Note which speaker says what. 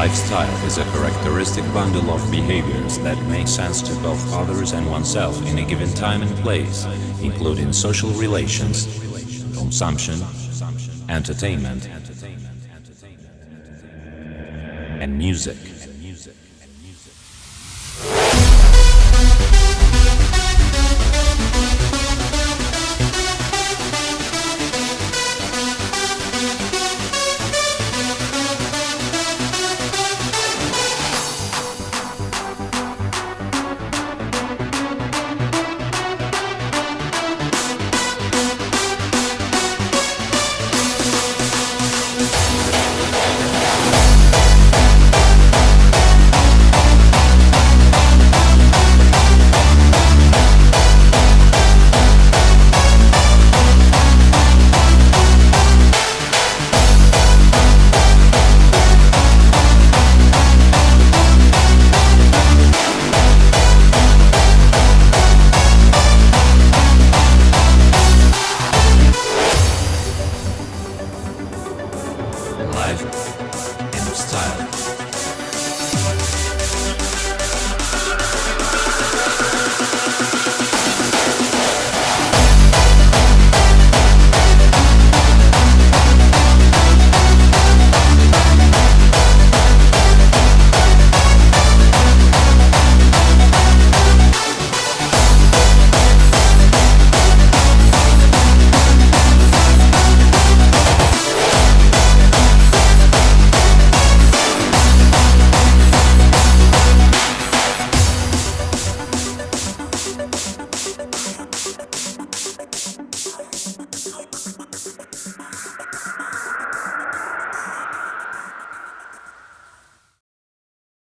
Speaker 1: Lifestyle is a characteristic bundle of behaviors that make sense to both others and oneself in a given time and place, including social relations, consumption, entertainment, and music. Style.